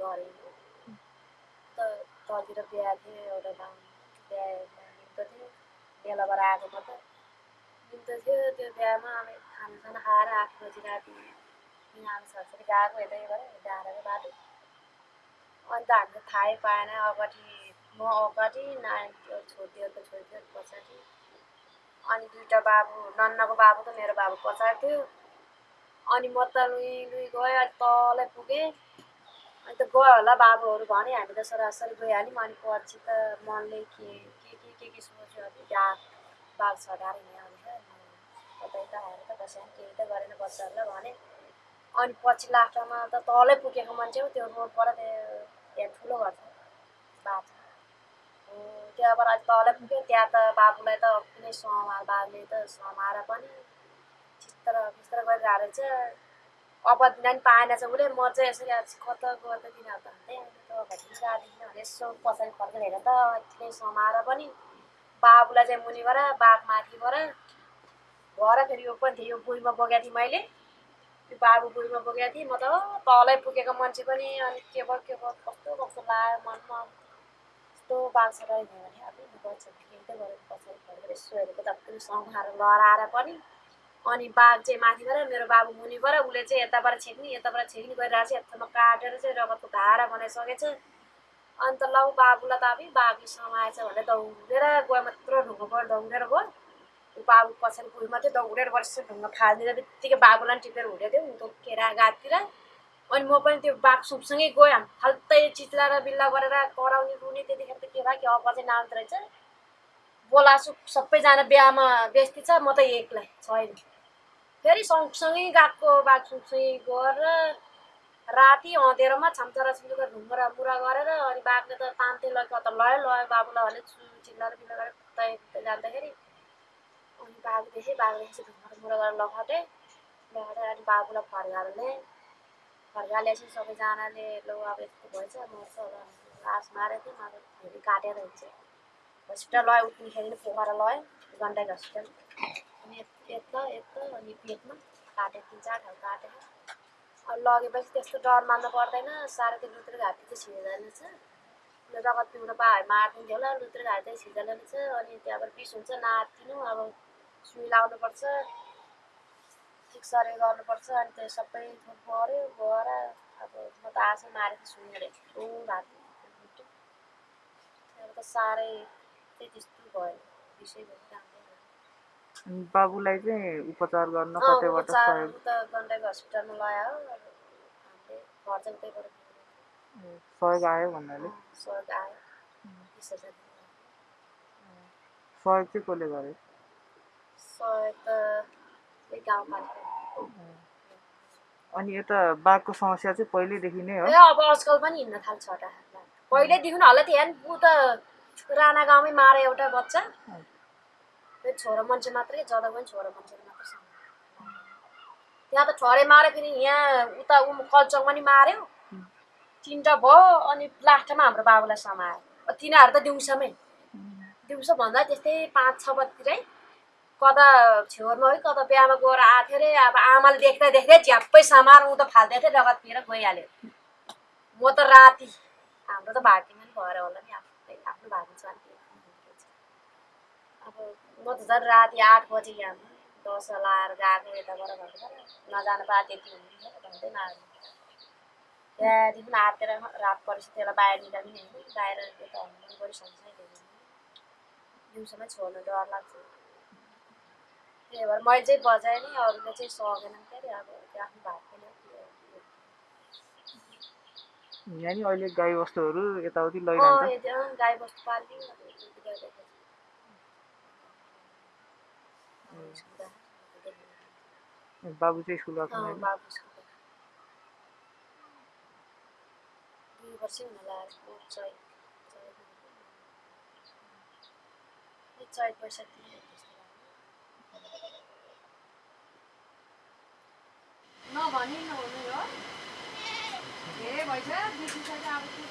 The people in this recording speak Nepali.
गरेँ त तलतिर बिहा थियो एउटा गाउँ बिहा निम्तो थियो। बेलाबाट आएको म त निम्तो थियो। त्यो बिहामा अब खानासाना खाएर आठ बजी राति आमा छोराछोरी गएको यतै गरेँ डाँडाको बाटो। अन्त हामीले थाहै पाएन। अगाडि म अगाडि नारायण छोडिदिएको छोडिदिएको पछाडि। अनि दुइटा बाबु नन्नाको बाबु त मेरो बाबु पछाडि थियो। अनि म त लुई लुई गएँ अनि तलै पुगेँ। अनि त गयो होला बाबुहरू भने हामी त सरासरी गइहाल्यौँ। अनि पछि त मनले के के के के के सोच्यो अनि बाघ बाघ छटाएर हिँड्यो कतै त आएर त कसैले केही त गरेन बच्चाहरूलाई भने। अनि पछि लास्टमा त तलै पुगेको मान्छे हो त्यो रोडबाट त्यो त्यहाँ ठुलो घर छ। बाटो त्यहाँबाट अलिक तलै पुग्यो। त्यहाँ त बाबुलाई त कुनै समार बाबुले त समाएर पनि चित्र बिस्तर गरिरहेको रहेछ अब दिन पाएन चाहिँ उसले। म चाहिँ यसरी कता गयो त? तिनीहरू त गाडीमा भने यसो पछाडि फर्केर हेरेँ त? यतिकै समाएर पनि बाबुलाई चाहिँ मुनिबाट बाघ माथिबाट भएर फेरि यो पनि थियो यो बुढीमा बोकेको थिएँ मैले। त्यो बाबु बुढीमा बोकेको थिएँ। म त तलै पुगेको मान्छे पनि अनि के भयो के भयो कस्तो कस्तो लाग्यो मनमा। यस्तो बाघ छटाइ भयो भने अब गरेर पछाडि फर्केर यसो हेरेको त पनि समाएर लडाएर पनि अनि बाघ चाहिँ माथिबाट मेरो बाबु मुनिबाट उसले चाहिँ यताबाट छेक्ने यताबाट छेक्ने गरिरहेको छ यतामा काटेर चाहिँ रगतको धारा बनाइसकेछ। अन्त लौ बाबुलाई त अब बाघले समाएछ भनेर दौडेर गयो मात्र ढुङ्गा गएर दौडेर गयो। बाबु पछाडि पुल मात्रै दौडेर वर्ष ढुङ्गा फालिदिएर बित्तिकै बाबुलाई टिपेर हुँदै थियो। ऊ केरा गाडतिर अनि म पनि त्यो बाघ सुपसँगै गएँ। फाल्तै चिच्लाएर बिल्ला गरेर कराउने रुने त्यतिखेर त के भयो कि अब चाहिँ नाच्दो रहेछ। बोलासु सबैजना बिहामा बेस्ती छ म त एक्लै छैन। फेरि सँगसँगै गएको बाघ सँगसँगै गएर राति अँधेरोमा छामचरा छिम्चुका ढुङ्गा मुरा गरेर अनि बाघले त तान्दै लग्यो कता लयो लयो बाबुलाई भने चिल्लाएर बिल्ला गरेर कुद्दै जाँदाखेरि अनि बाघ देखेँ बाघ देखेपछि ढुङ्गा मुरा गरेर लगाउँदै लगाएर अनि बाबुलाई फर्काएर फर्कालेपछि सबैजनाले लौ अब यस्तो भएछ मर्छ लास मारेको थियौँ अब फेरि काटेर हुन्छ हस्पिटल लयो उठ्नेखेरि नै पोखरा लयो गण्डकी हस्पिटल यता यता अनि पेटमा काटेको तिन चार ठाउँ काटेको अनि लगेपछि त्यस्तो डर मान्नु पर्दैन साह्रै त्यो लुत्रे घाँटी चाहिँ छिर्दैन छ रगत पिउनु पायो भने मारिदिन्थ्यो होला लुत्रे घाँटी चाहिँ छिर्दैन छ अनि त्यहाँबाट बिस हुन्छ नातिनु अब सुई लाउनुपर्छ ठिकसरी गर्नुपर्छ अनि त्यो सबै थोक गऱ्यो गएर अब म त आशै मारेको सुनेर यस्तो भएको त्यहाँबाट साह्रै चाहिँ त्यस्तो भयो विषय भयो बाबुलाई चाहिँ उपचार गर्न कतैबाट सहयोग गण्डकी हस्पिटलमा लगायो। घर चाहिँ उतैबाट सहयोग आयो भन्नाले? सहयोग आयो। चाहिँ कसले गरे? सहयोग त त्यही गाउँपालिका। अनि यता बाघको समस्या चाहिँ पहिल्यैदेखि नै हो? अब आजकल पनि हिँड्न थाल्छ होला पहिल्यैदेखि होला थियो ऊ त राणा गाउँमै मारे एउटा बच्चा। त्यो छोरा मान्छे मात्रै जता पनि छोरा मान्छे मात्रै त्यहाँ त छोरे माऱ्यो फेरि यहाँ उता उ कल्चङमा नि माऱ्यो तिनवटा भयो अनि लास्टमा हाम्रो बाबुलाई समायो। तिनीहरू त दिउँसोमै। दिउँसो भन्दा त्यस्तै पाँच छ बजीतिरै कता छेउमा है कता बिहामा गएर आएको थियो अरे अब आमाले देख्दा देख्दै झ्याप्पै ऊ त फाल्दै थियो रगत पिएर गइहाल्यो। म त राति हाम्रो त भाटीमा नि भएर होला नि आफ्नो आफ्नो भाटी छ अब म त झन् राति आठ बजी यहाँ दस लाएर गएको यताबाट भनेर नजानु पा त्यति हुन्थ्यो भन्दै मार्नु त्यहाँदेखि आँटेर रात परेपछि त्यसलाई बाहिर निकाल्ने होइन बाहिर यता हनुमान गरी सँगसँगै ल्याउने दिउँसोमै छोड्नु डर लाग्छ। त्यही भएर मैले चाहिँ बजाएँ नि अरूले चाहिँ सकेन के अरे अब त्यो आफ्नो भाग यहाँ नि अहिले गाईबस्तुहरू यताउति अँ लैरहन्छ यति अँ, गाई बस्तु पाल्ने बाबु चाहिँ स्कुल बाबु। दुई वर्षै हुन लाग्यो चैत चैत। नभनी नहुनु हो धेरै भइसक्यो बिर्सिसक्यो अब के